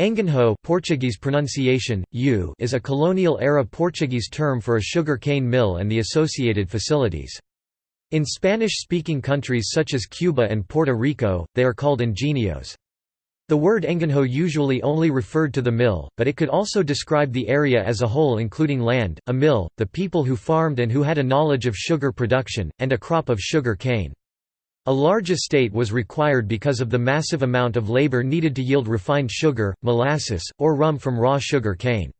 Engenho Portuguese pronunciation, U is a colonial-era Portuguese term for a sugar cane mill and the associated facilities. In Spanish-speaking countries such as Cuba and Puerto Rico, they are called ingenios. The word engenho usually only referred to the mill, but it could also describe the area as a whole including land, a mill, the people who farmed and who had a knowledge of sugar production, and a crop of sugar cane. A large estate was required because of the massive amount of labor needed to yield refined sugar, molasses, or rum from raw sugar cane.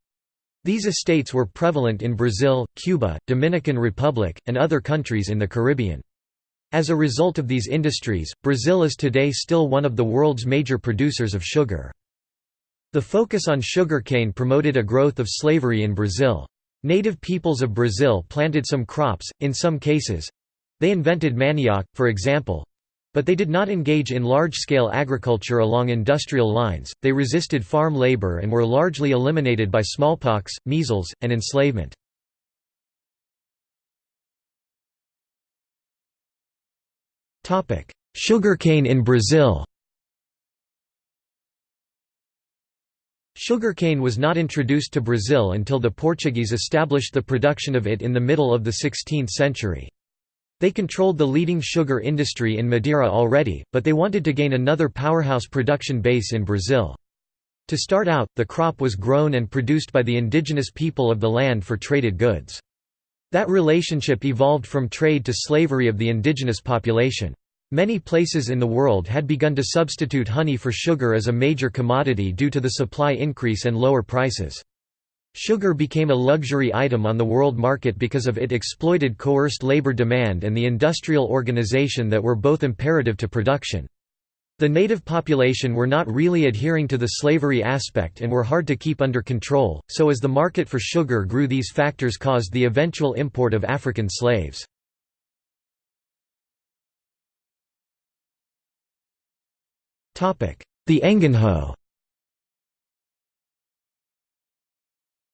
These estates were prevalent in Brazil, Cuba, Dominican Republic, and other countries in the Caribbean. As a result of these industries, Brazil is today still one of the world's major producers of sugar. The focus on sugarcane promoted a growth of slavery in Brazil. Native peoples of Brazil planted some crops, in some cases, they invented manioc, for example, but they did not engage in large-scale agriculture along industrial lines, they resisted farm labor and were largely eliminated by smallpox, measles, and enslavement. Sugarcane in Brazil Sugarcane was not introduced to Brazil until the Portuguese established the production of it in the middle of the 16th century. They controlled the leading sugar industry in Madeira already, but they wanted to gain another powerhouse production base in Brazil. To start out, the crop was grown and produced by the indigenous people of the land for traded goods. That relationship evolved from trade to slavery of the indigenous population. Many places in the world had begun to substitute honey for sugar as a major commodity due to the supply increase and lower prices. Sugar became a luxury item on the world market because of it exploited coerced labor demand and the industrial organization that were both imperative to production. The native population were not really adhering to the slavery aspect and were hard to keep under control, so as the market for sugar grew these factors caused the eventual import of African slaves. The Engenho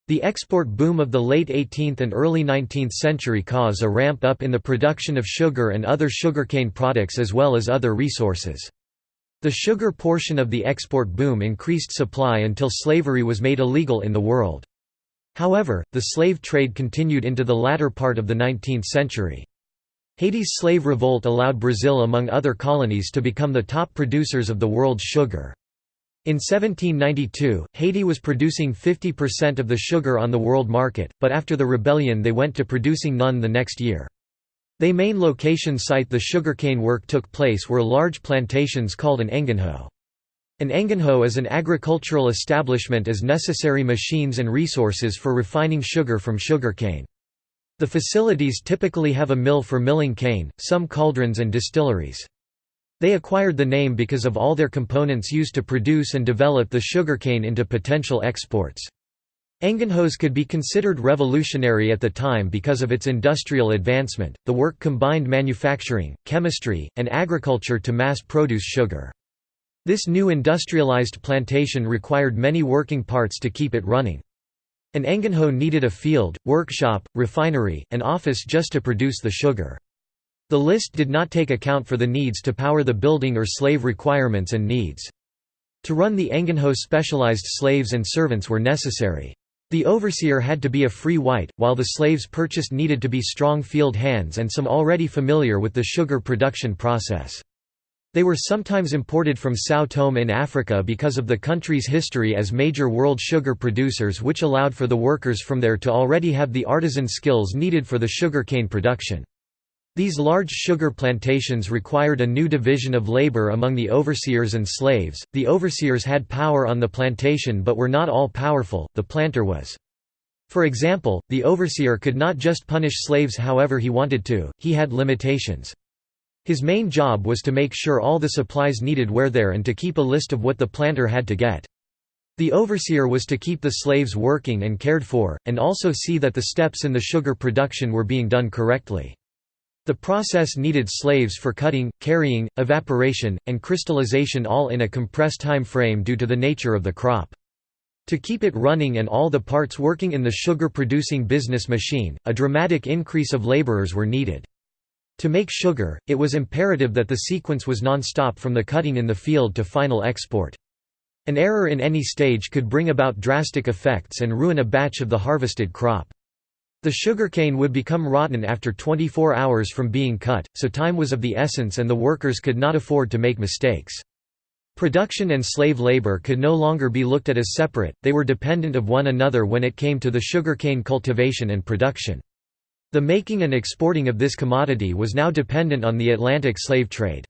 The export boom of the late 18th and early 19th century caused a ramp up in the production of sugar and other sugarcane products as well as other resources. The sugar portion of the export boom increased supply until slavery was made illegal in the world. However, the slave trade continued into the latter part of the 19th century. Haiti's slave revolt allowed Brazil among other colonies to become the top producers of the world's sugar. In 1792, Haiti was producing 50% of the sugar on the world market, but after the rebellion they went to producing none the next year. They main location site the sugarcane work took place were large plantations called an engenho. An engenho is an agricultural establishment as necessary machines and resources for refining sugar from sugarcane. The facilities typically have a mill for milling cane, some cauldrons and distilleries. They acquired the name because of all their components used to produce and develop the sugarcane into potential exports. Engenhos could be considered revolutionary at the time because of its industrial advancement. The work combined manufacturing, chemistry, and agriculture to mass produce sugar. This new industrialized plantation required many working parts to keep it running. An Engenho needed a field, workshop, refinery, and office just to produce the sugar. The list did not take account for the needs to power the building or slave requirements and needs. To run the Engenho specialized slaves and servants were necessary. The overseer had to be a free white, while the slaves purchased needed to be strong field hands and some already familiar with the sugar production process. They were sometimes imported from Sao Tome in Africa because of the country's history as major world sugar producers which allowed for the workers from there to already have the artisan skills needed for the sugarcane production. These large sugar plantations required a new division of labor among the overseers and slaves. The overseers had power on the plantation but were not all powerful, the planter was. For example, the overseer could not just punish slaves however he wanted to, he had limitations. His main job was to make sure all the supplies needed were there and to keep a list of what the planter had to get. The overseer was to keep the slaves working and cared for, and also see that the steps in the sugar production were being done correctly. The process needed slaves for cutting, carrying, evaporation, and crystallization all in a compressed time frame due to the nature of the crop. To keep it running and all the parts working in the sugar-producing business machine, a dramatic increase of laborers were needed. To make sugar, it was imperative that the sequence was non-stop from the cutting in the field to final export. An error in any stage could bring about drastic effects and ruin a batch of the harvested crop. The sugarcane would become rotten after 24 hours from being cut, so time was of the essence and the workers could not afford to make mistakes. Production and slave labor could no longer be looked at as separate, they were dependent of one another when it came to the sugarcane cultivation and production. The making and exporting of this commodity was now dependent on the Atlantic slave trade.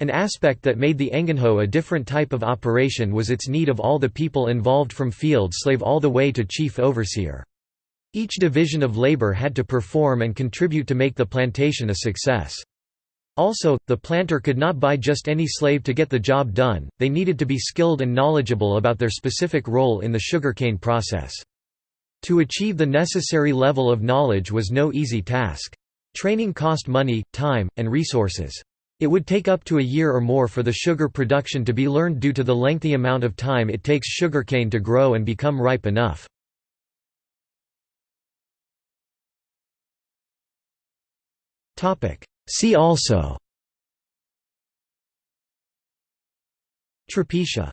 An aspect that made the engenho a different type of operation was its need of all the people involved from field slave all the way to chief overseer. Each division of labor had to perform and contribute to make the plantation a success. Also, the planter could not buy just any slave to get the job done, they needed to be skilled and knowledgeable about their specific role in the sugarcane process. To achieve the necessary level of knowledge was no easy task. Training cost money, time, and resources. It would take up to a year or more for the sugar production to be learned due to the lengthy amount of time it takes sugarcane to grow and become ripe enough. See also. Trapiche